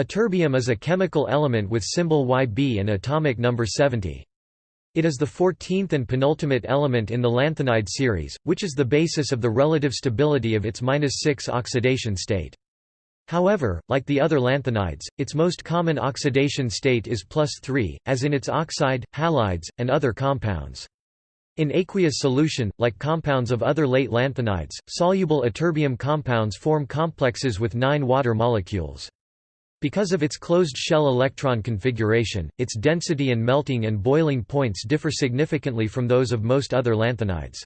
Ytterbium is a chemical element with symbol Yb and atomic number 70. It is the 14th and penultimate element in the lanthanide series, which is the basis of the relative stability of its 6 oxidation state. However, like the other lanthanides, its most common oxidation state is plus 3, as in its oxide, halides, and other compounds. In aqueous solution, like compounds of other late lanthanides, soluble ytterbium compounds form complexes with nine water molecules. Because of its closed shell electron configuration, its density and melting and boiling points differ significantly from those of most other lanthanides.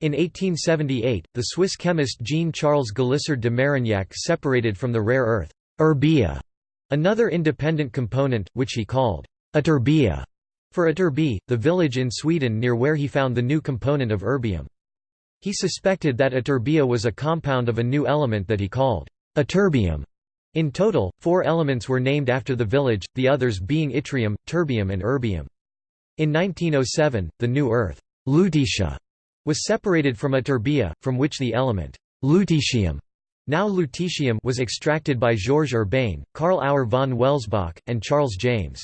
In 1878, the Swiss chemist Jean-Charles Galissard de Marignac separated from the rare earth erbia, another independent component, which he called ytterbia, for Ytterby, the village in Sweden near where he found the new component of erbium. He suspected that ytterbia was a compound of a new element that he called ytterbium. In total, four elements were named after the village, the others being yttrium, terbium and erbium. In 1907, the new earth lutetia, was separated from ytterbia, from which the element lutetium now lutetium was extracted by Georges Urbain, Karl Auer von Welsbach, and Charles James.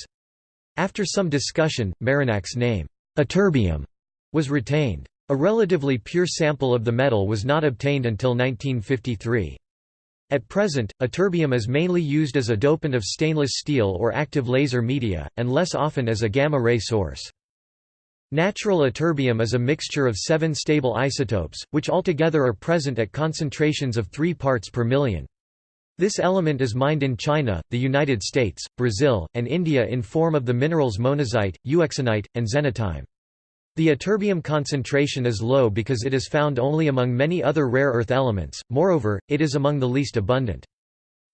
After some discussion, Marignac's name, ytterbium, was retained. A relatively pure sample of the metal was not obtained until 1953. At present, ytterbium is mainly used as a dopant of stainless steel or active laser media, and less often as a gamma-ray source. Natural ytterbium is a mixture of seven stable isotopes, which altogether are present at concentrations of 3 parts per million. This element is mined in China, the United States, Brazil, and India in form of the minerals monazite, euxenite, and xenotime. The ytterbium concentration is low because it is found only among many other rare earth elements, moreover, it is among the least abundant.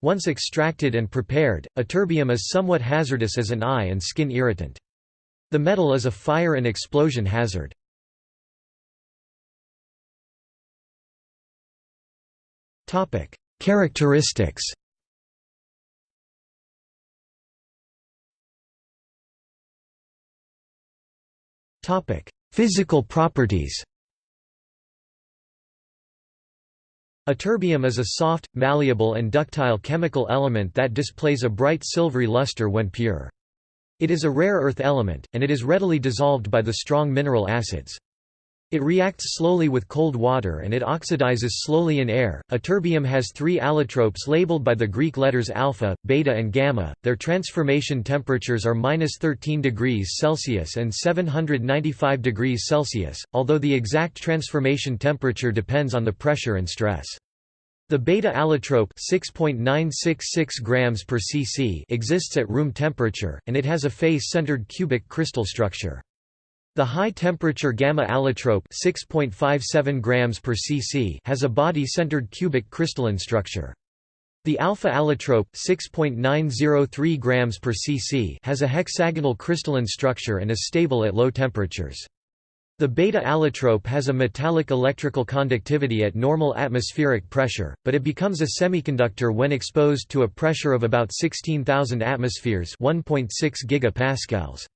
Once extracted and prepared, ytterbium is somewhat hazardous as an eye and skin irritant. The metal is a fire and explosion hazard. Characteristics Physical properties Ytterbium is a soft, malleable and ductile chemical element that displays a bright silvery luster when pure. It is a rare earth element, and it is readily dissolved by the strong mineral acids. It reacts slowly with cold water and it oxidizes slowly in air. Ytterbium has three allotropes labeled by the Greek letters alpha, beta, and gamma. Their transformation temperatures are minus 13 degrees Celsius and 795 degrees Celsius, although the exact transformation temperature depends on the pressure and stress. The beta allotrope 6.966 grams per cc exists at room temperature, and it has a face-centered cubic crystal structure. The high-temperature gamma allotrope 6.57 grams per cc has a body-centered cubic crystalline structure. The alpha allotrope 6.903 grams per cc has a hexagonal crystalline structure and is stable at low temperatures. The beta allotrope has a metallic electrical conductivity at normal atmospheric pressure, but it becomes a semiconductor when exposed to a pressure of about 16,000 atmospheres 1.6 gigapascals.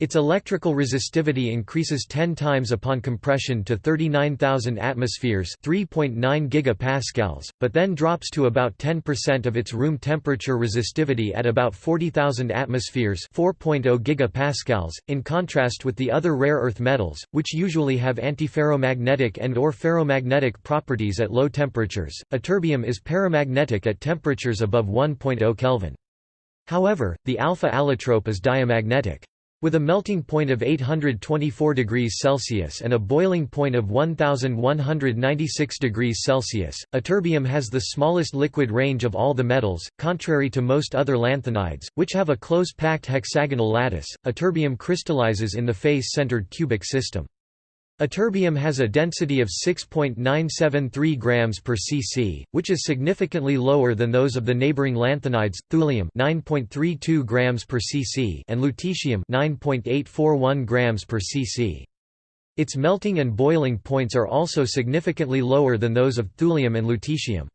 Its electrical resistivity increases 10 times upon compression to 39,000 atmospheres 3.9 gigapascals, but then drops to about 10% of its room temperature resistivity at about 40,000 atmospheres 4.0 gigapascals, in contrast with the other rare earth metals, which usually have antiferromagnetic and or ferromagnetic properties at low temperatures. Ytterbium is paramagnetic at temperatures above 1.0 Kelvin. However, the alpha allotrope is diamagnetic. With a melting point of 824 degrees Celsius and a boiling point of 1196 degrees Celsius, ytterbium has the smallest liquid range of all the metals, contrary to most other lanthanides, which have a close-packed hexagonal lattice. Ytterbium crystallizes in the face-centered cubic system. Ytterbium has a density of 6.973 grams per cc, which is significantly lower than those of the neighboring lanthanides, thulium 9.32 grams per cc and lutetium 9.841 grams per cc. Its melting and boiling points are also significantly lower than those of thulium and lutetium.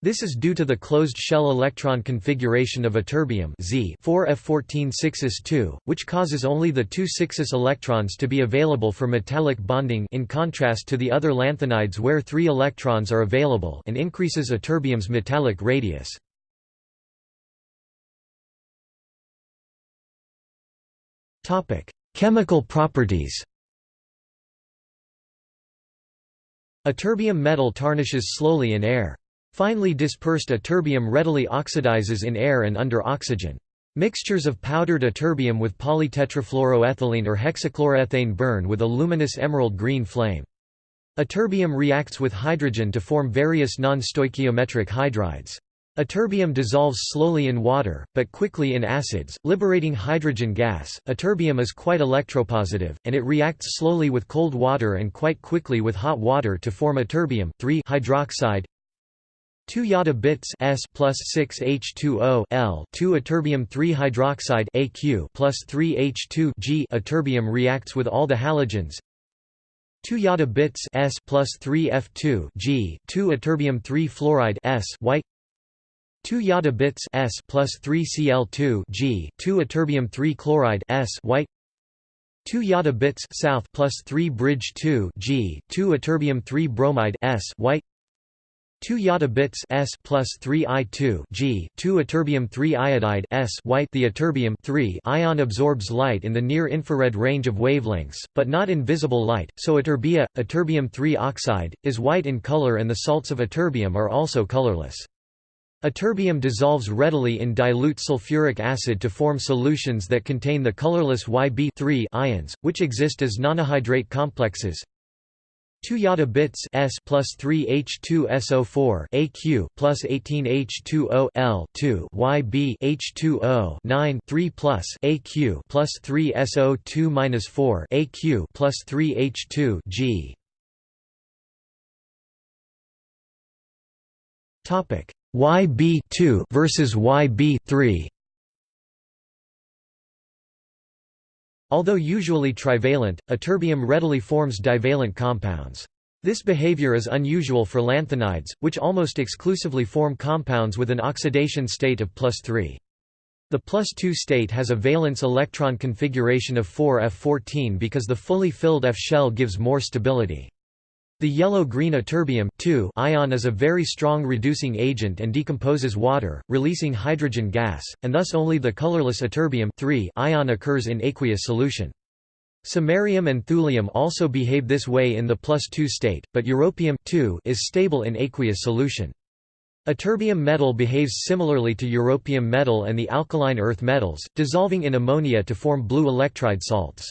This is due to the closed shell electron configuration of a Z 4F14-6s2, which causes only the two 6s electrons to be available for metallic bonding in contrast to the other lanthanides where three electrons are available and increases a metallic radius. Chemical properties A metal tarnishes slowly in air. Finely dispersed ytterbium readily oxidizes in air and under oxygen. Mixtures of powdered ytterbium with polytetrafluoroethylene or hexachloroethane burn with a luminous emerald green flame. Ytterbium reacts with hydrogen to form various non-stoichiometric hydrides. Ytterbium dissolves slowly in water, but quickly in acids, liberating hydrogen gas. Ytterbium is quite electropositive, and it reacts slowly with cold water and quite quickly with hot water to form ytterbium hydroxide 2 yada bits S plus 6 H2O L 2 ytterbium 3 hydroxide AQ plus 3 H2 G ytterbium reacts with all the halogens. 2 yada bits S plus 3 F2 G 2 ytterbium 3 fluoride S white 2 yada bits S plus 3 Cl2 G 2 ytterbium 3 chloride S white 2 yada bits south plus 3 bridge 2 G 2 ytterbium 3 bromide S white 2 yada bits S plus 3 I2 G 2 ytterbium 3 iodide S white the ytterbium 3 ion absorbs light in the near infrared range of wavelengths but not in visible light so ytterbia ytterbium 3 oxide is white in color and the salts of ytterbium are also colorless. Ytterbium dissolves readily in dilute sulfuric acid to form solutions that contain the colorless Yb3 ions which exist as nonahydrate complexes 2 yada bits S plus 3 H2SO4 AQ plus 18 H2O L 2 YB H2O 9 3 plus AQ plus 3 SO2 minus 4 AQ plus 3 H2 G. Topic YB2 versus YB3 Although usually trivalent, ytterbium readily forms divalent compounds. This behavior is unusual for lanthanides, which almost exclusively form compounds with an oxidation state of plus 3. The plus 2 state has a valence electron configuration of 4f14 because the fully filled F shell gives more stability. The yellow-green ytterbium ion is a very strong reducing agent and decomposes water, releasing hydrogen gas, and thus only the colorless ytterbium ion occurs in aqueous solution. Samarium and thulium also behave this way in the plus 2 state, but europium is stable in aqueous solution. Ytterbium metal behaves similarly to europium metal and the alkaline earth metals, dissolving in ammonia to form blue electride salts.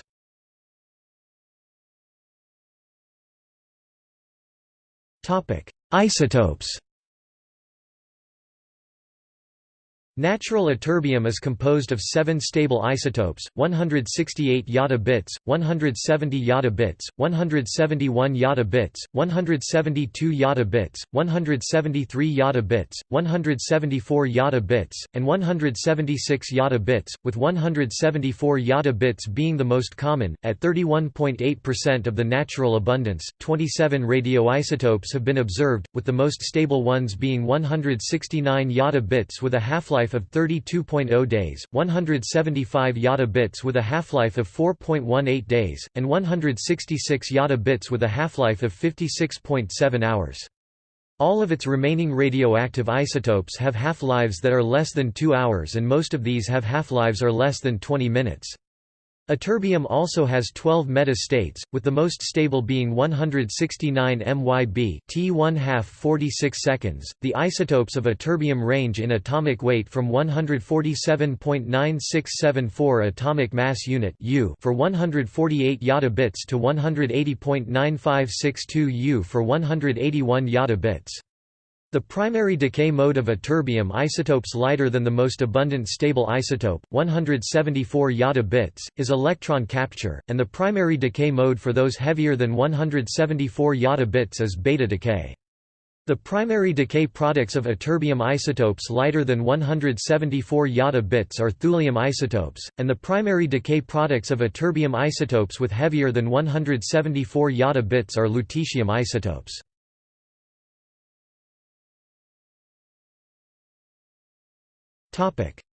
Isotopes Natural ytterbium is composed of seven stable isotopes, 168 yada bits, 170 yada bits, 171 yada bits, 172 yada bits, 173 yada bits, 174 yada bits, and 176 yada bits, with 174 yada bits being the most common. At 31.8% of the natural abundance, 27 radioisotopes have been observed, with the most stable ones being 169 yada bits with a half-life half-life of 32.0 days, 175 yada bits with a half-life of 4.18 days, and 166 yada bits with a half-life of 56.7 hours. All of its remaining radioactive isotopes have half-lives that are less than 2 hours and most of these have half-lives are less than 20 minutes. Ytterbium also has 12 meta-states, with the most stable being 169 MyB T 1 half 46 seconds. The isotopes of ytterbium range in atomic weight from 147.9674 atomic mass unit U for 148 yada bits to 180.9562 U for 181 yada bits. The primary decay mode of ytterbium isotopes lighter than the most abundant stable isotope, 174 yada bits, is electron capture, and the primary decay mode for those heavier than 174 yada bits is beta decay. The primary decay products of ytterbium isotopes lighter than 174 yada bits are thulium isotopes, and the primary decay products of ytterbium isotopes with heavier than 174 yada bits are lutetium isotopes.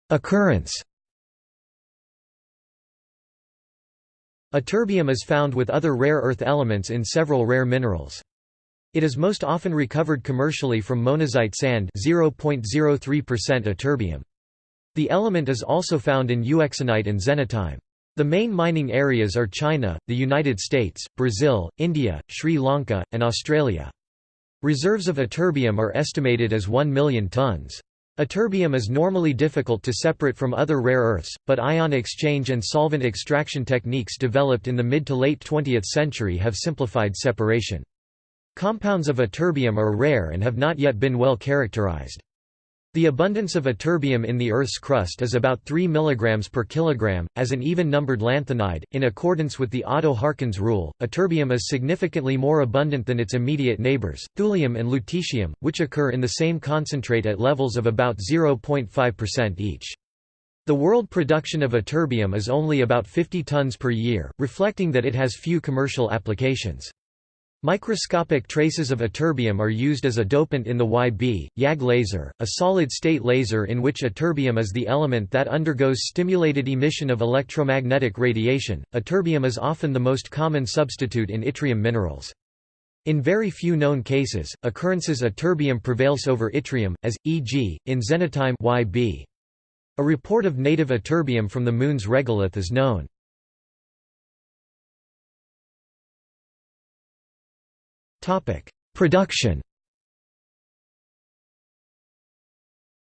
Occurrence Ytterbium is found with other rare earth elements in several rare minerals. It is most often recovered commercially from monazite sand 0.03% ytterbium. The element is also found in euxenite and xenotime. The main mining areas are China, the United States, Brazil, India, Sri Lanka, and Australia. Reserves of ytterbium are estimated as 1 million tons. Ytterbium is normally difficult to separate from other rare earths, but ion exchange and solvent extraction techniques developed in the mid to late 20th century have simplified separation. Compounds of ytterbium are rare and have not yet been well characterized. The abundance of ytterbium in the Earth's crust is about 3 mg per kilogram. As an even-numbered lanthanide, in accordance with the Oddo-Harkins rule, ytterbium is significantly more abundant than its immediate neighbors, thulium and lutetium, which occur in the same concentrate at levels of about 0.5% each. The world production of ytterbium is only about 50 tons per year, reflecting that it has few commercial applications. Microscopic traces of ytterbium are used as a dopant in the YB, YAG laser, a solid-state laser in which ytterbium is the element that undergoes stimulated emission of electromagnetic radiation. Ytterbium is often the most common substitute in yttrium minerals. In very few known cases, occurrences ytterbium prevails over yttrium, as, e.g., in xenotime YB. A report of native ytterbium from the Moon's regolith is known. Topic: Production.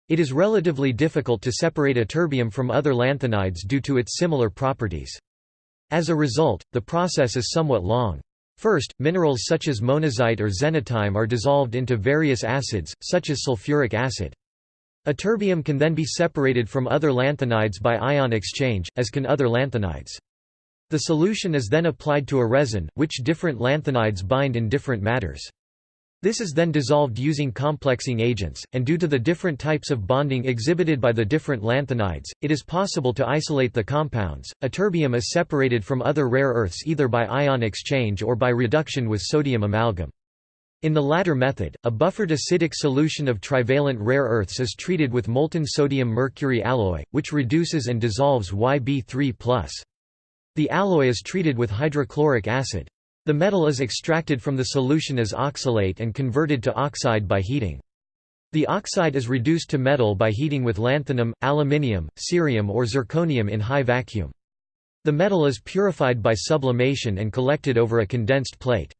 It is relatively difficult to separate ytterbium from other lanthanides due to its similar properties. As a result, the process is somewhat long. First, minerals such as monazite or xenotime are dissolved into various acids, such as sulfuric acid. Ytterbium can then be separated from other lanthanides by ion exchange, as can other lanthanides. The solution is then applied to a resin, which different lanthanides bind in different matters. This is then dissolved using complexing agents, and due to the different types of bonding exhibited by the different lanthanides, it is possible to isolate the compounds. Ytterbium is separated from other rare earths either by ion exchange or by reduction with sodium amalgam. In the latter method, a buffered acidic solution of trivalent rare earths is treated with molten sodium mercury alloy, which reduces and dissolves Yb3+. The alloy is treated with hydrochloric acid. The metal is extracted from the solution as oxalate and converted to oxide by heating. The oxide is reduced to metal by heating with lanthanum, aluminium, cerium or zirconium in high vacuum. The metal is purified by sublimation and collected over a condensed plate.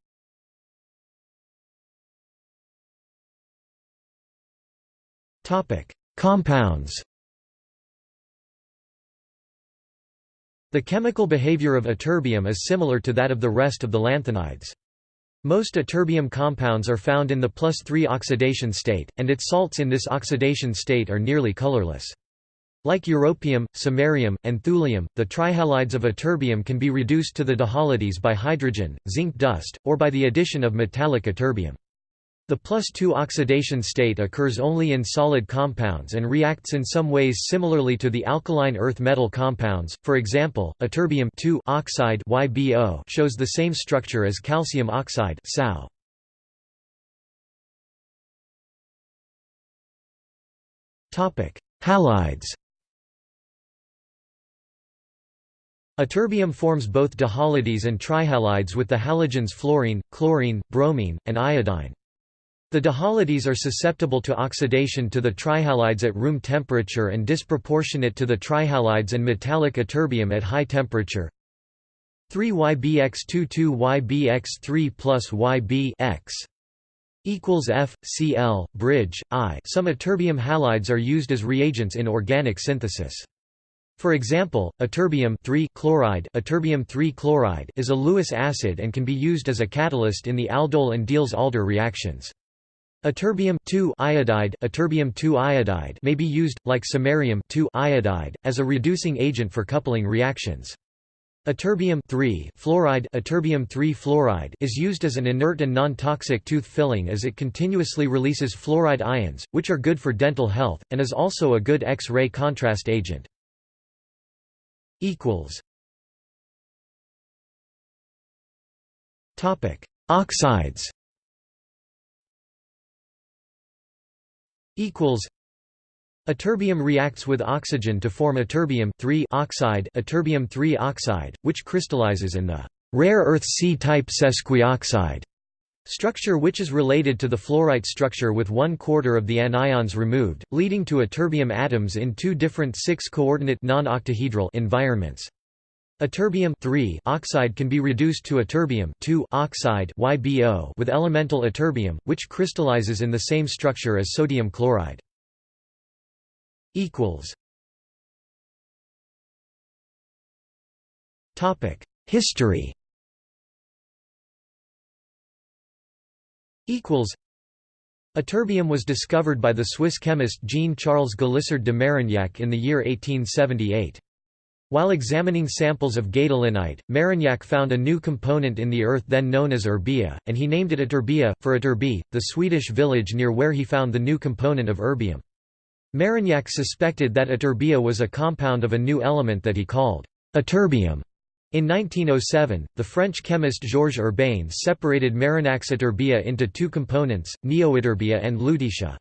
Compounds The chemical behavior of ytterbium is similar to that of the rest of the lanthanides. Most ytterbium compounds are found in the plus 3 oxidation state, and its salts in this oxidation state are nearly colorless. Like europium, samarium, and thulium, the trihalides of ytterbium can be reduced to the dihalides by hydrogen, zinc dust, or by the addition of metallic ytterbium. The plus 2 oxidation state occurs only in solid compounds and reacts in some ways similarly to the alkaline earth metal compounds, for example, ytterbium oxide YBO shows the same structure as calcium oxide. Halides Ytterbium forms both dihalides and trihalides with the halogens fluorine, chlorine, bromine, and iodine. The dihalides are susceptible to oxidation to the trihalides at room temperature and disproportionate to the trihalides and metallic ytterbium at high temperature. 3YBX22YBX3 plus YB equals F, Cl, bridge, I. Some ytterbium halides are used as reagents in organic synthesis. For example, ytterbium chloride, ytterbium chloride is a Lewis acid and can be used as a catalyst in the aldol and Diels-Alder reactions. Ytterbium iodide, ytterbium iodide may be used, like samarium iodide, as a reducing agent for coupling reactions. Ytterbium fluoride, ytterbium fluoride is used as an inert and non-toxic tooth filling as it continuously releases fluoride ions, which are good for dental health, and is also a good X-ray contrast agent. Oxides equals Ytterbium reacts with oxygen to form ytterbium oxide, ytterbium oxide, which crystallizes in the rare earth C-type sesquioxide structure which is related to the fluorite structure with one quarter of the anions removed, leading to ytterbium atoms in two different six-coordinate non-octahedral environments. Ytterbium oxide can be reduced to ytterbium oxide YBO with elemental ytterbium, which crystallizes in the same structure as sodium chloride. History Ytterbium was discovered by the Swiss chemist Jean-Charles Galissard de Marignac in the year 1878. While examining samples of gadolinite, Marignac found a new component in the earth then known as erbia, and he named it Ytterby, for Ytterby, the Swedish village near where he found the new component of erbium. Marignac suspected that ytterbia was a compound of a new element that he called ytterbium. In 1907, the French chemist Georges Urbain separated Marignac's ytterbia into two components, neoytterbia and lutetia.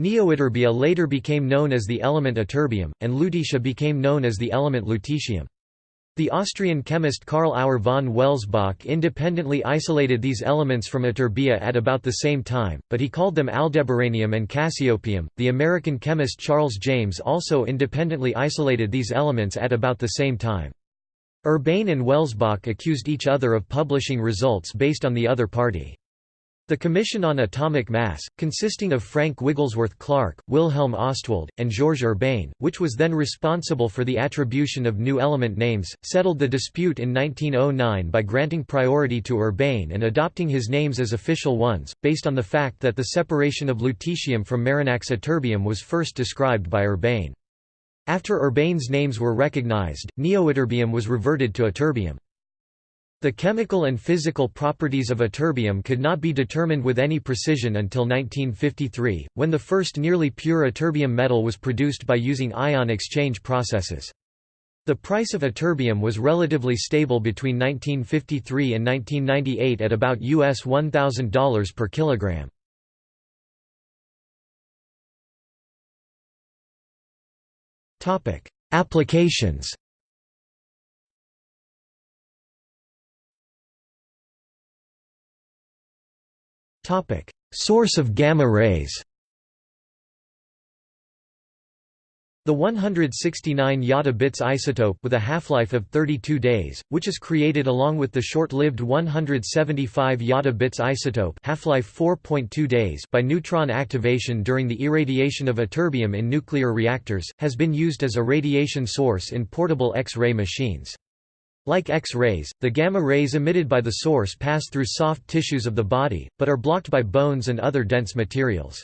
Neoytterbia later became known as the element ytterbium, and lutetia became known as the element lutetium. The Austrian chemist Karl Auer von Welsbach independently isolated these elements from ytterbia at about the same time, but he called them aldebaranium and cassiopeium. The American chemist Charles James also independently isolated these elements at about the same time. Urbain and Welsbach accused each other of publishing results based on the other party. The Commission on Atomic Mass, consisting of Frank Wigglesworth Clarke, Wilhelm Ostwald, and Georges Urbain, which was then responsible for the attribution of new element names, settled the dispute in 1909 by granting priority to Urbain and adopting his names as official ones, based on the fact that the separation of lutetium from Marignac's ytterbium was first described by Urbain. After Urbain's names were recognized, neoytterbium was reverted to ytterbium. The chemical and physical properties of ytterbium could not be determined with any precision until 1953, when the first nearly pure ytterbium metal was produced by using ion exchange processes. The price of ytterbium was relatively stable between 1953 and 1998 at about US $1,000 per kilogram. Applications Topic: Source of gamma rays. The 169 Yada bits isotope with a half-life of 32 days, which is created along with the short-lived 175 Yada bits isotope half-life 4.2 days by neutron activation during the irradiation of ytterbium in nuclear reactors, has been used as a radiation source in portable X-ray machines. Like X-rays, the gamma rays emitted by the source pass through soft tissues of the body, but are blocked by bones and other dense materials.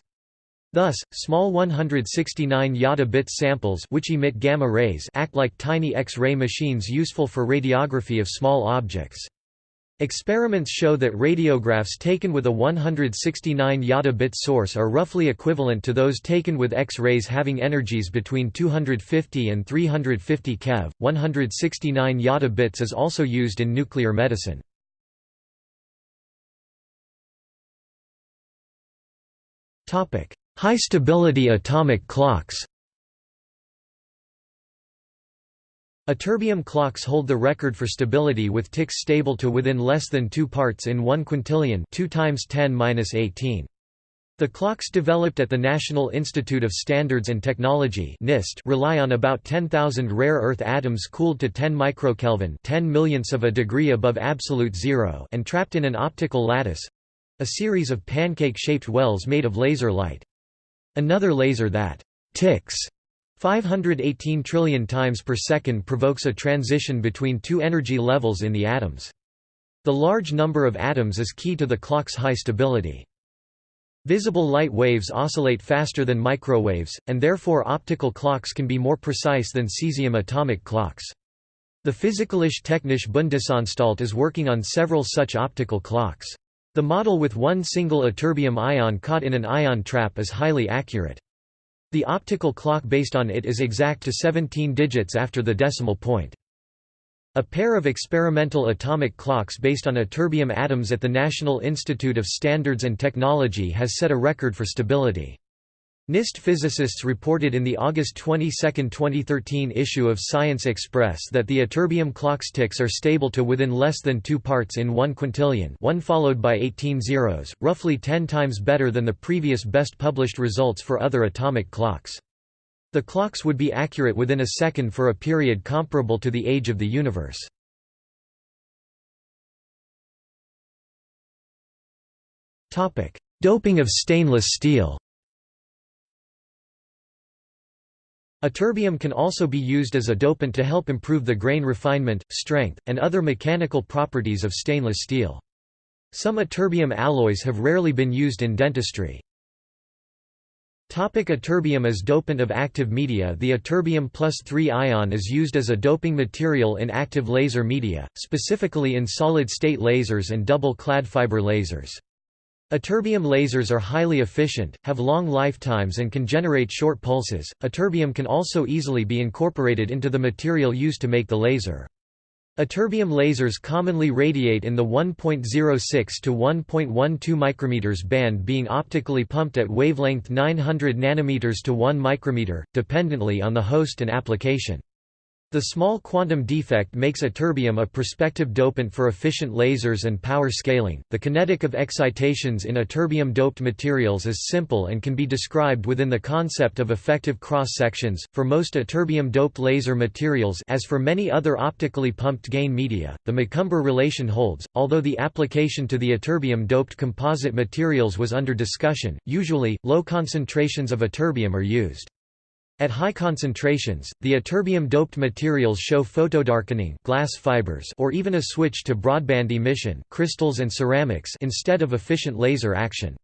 Thus, small 169 Yada bit samples which emit gamma rays act like tiny X-ray machines useful for radiography of small objects. Experiments show that radiographs taken with a 169 Yada bit source are roughly equivalent to those taken with X-rays having energies between 250 and 350 keV. 169 Yada bits is also used in nuclear medicine. Topic: High stability atomic clocks. Ytterbium clocks hold the record for stability with ticks stable to within less than 2 parts in 1 quintillion 2 times 10^-18. The clocks developed at the National Institute of Standards and Technology (NIST) rely on about 10,000 rare earth atoms cooled to 10 microkelvin, 10 millionths of a degree above absolute zero, and trapped in an optical lattice—a series of pancake-shaped wells made of laser light. Another laser that ticks 518 trillion times per second provokes a transition between two energy levels in the atoms. The large number of atoms is key to the clock's high stability. Visible light waves oscillate faster than microwaves, and therefore optical clocks can be more precise than cesium atomic clocks. The Physikalische Technische Bundesanstalt is working on several such optical clocks. The model with one single ytterbium ion caught in an ion trap is highly accurate. The optical clock based on it is exact to 17 digits after the decimal point. A pair of experimental atomic clocks based on ytterbium atoms at the National Institute of Standards and Technology has set a record for stability. NIST physicists reported in the August 22, 2013 issue of Science Express that the ytterbium clock's ticks are stable to within less than 2 parts in 1 quintillion one followed by 18 zeros, roughly 10 times better than the previous best published results for other atomic clocks. The clocks would be accurate within a second for a period comparable to the age of the universe. Doping of stainless steel Ytterbium can also be used as a dopant to help improve the grain refinement, strength, and other mechanical properties of stainless steel. Some ytterbium alloys have rarely been used in dentistry. Topic ytterbium as dopant of active media The ytterbium plus 3 ion is used as a doping material in active laser media, specifically in solid-state lasers and double-clad fiber lasers. Ytterbium lasers are highly efficient, have long lifetimes and can generate short pulses. Ytterbium can also easily be incorporated into the material used to make the laser. Ytterbium lasers commonly radiate in the 1.06 to 1.12 micrometers band being optically pumped at wavelength 900 nanometers to 1 micrometer, dependently on the host and application. The small quantum defect makes ytterbium a prospective dopant for efficient lasers and power scaling. The kinetic of excitations in ytterbium doped materials is simple and can be described within the concept of effective cross sections. For most ytterbium doped laser materials, as for many other optically pumped gain media, the McCumber relation holds. Although the application to the ytterbium doped composite materials was under discussion, usually low concentrations of ytterbium are used. At high concentrations, the ytterbium-doped materials show photodarkening glass fibers or even a switch to broadband emission crystals and ceramics instead of efficient laser action.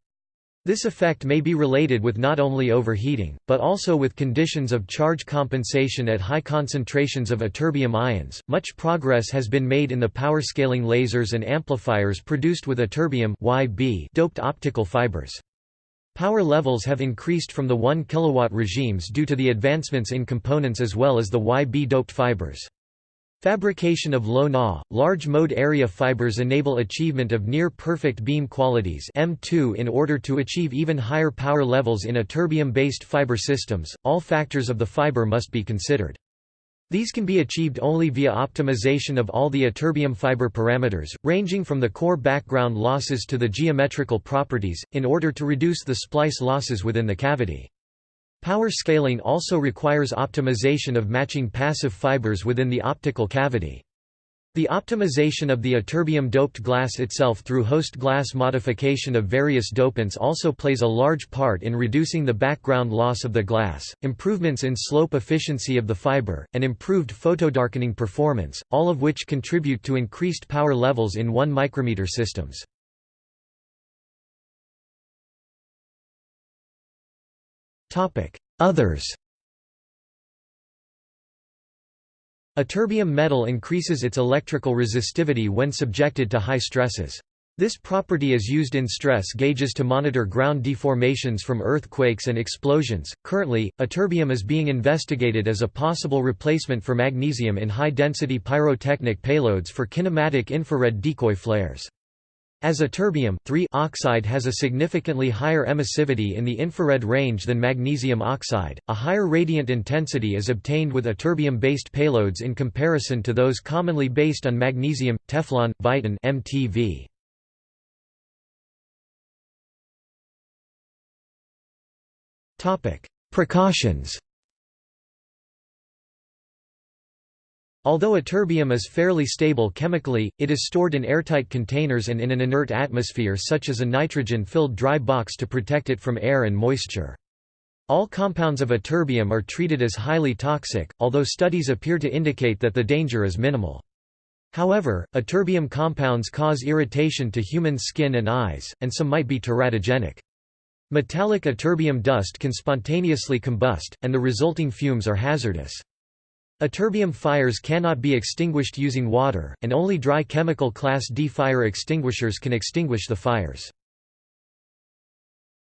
This effect may be related with not only overheating, but also with conditions of charge compensation at high concentrations of ytterbium ions. Much progress has been made in the power scaling lasers and amplifiers produced with ytterbium doped optical fibers. Power levels have increased from the 1 kW regimes due to the advancements in components as well as the YB-doped fibers. Fabrication of low Na, large mode area fibers enable achievement of near-perfect beam qualities M2 in order to achieve even higher power levels in ytterbium-based fiber systems. All factors of the fiber must be considered. These can be achieved only via optimization of all the ytterbium fiber parameters, ranging from the core background losses to the geometrical properties, in order to reduce the splice losses within the cavity. Power scaling also requires optimization of matching passive fibers within the optical cavity. The optimization of the ytterbium-doped glass itself through host glass modification of various dopants also plays a large part in reducing the background loss of the glass, improvements in slope efficiency of the fiber, and improved photodarkening performance, all of which contribute to increased power levels in 1 micrometer systems. Others Ytterbium metal increases its electrical resistivity when subjected to high stresses. This property is used in stress gauges to monitor ground deformations from earthquakes and explosions. Currently, ytterbium is being investigated as a possible replacement for magnesium in high density pyrotechnic payloads for kinematic infrared decoy flares. As ytterbium oxide has a significantly higher emissivity in the infrared range than magnesium oxide, a higher radiant intensity is obtained with ytterbium-based payloads in comparison to those commonly based on magnesium, Teflon, Viton MTV. Precautions Although ytterbium is fairly stable chemically, it is stored in airtight containers and in an inert atmosphere such as a nitrogen-filled dry box to protect it from air and moisture. All compounds of ytterbium are treated as highly toxic, although studies appear to indicate that the danger is minimal. However, ytterbium compounds cause irritation to human skin and eyes, and some might be teratogenic. Metallic ytterbium dust can spontaneously combust, and the resulting fumes are hazardous. Ytterbium fires cannot be extinguished using water, and only dry chemical Class D fire extinguishers can extinguish the fires.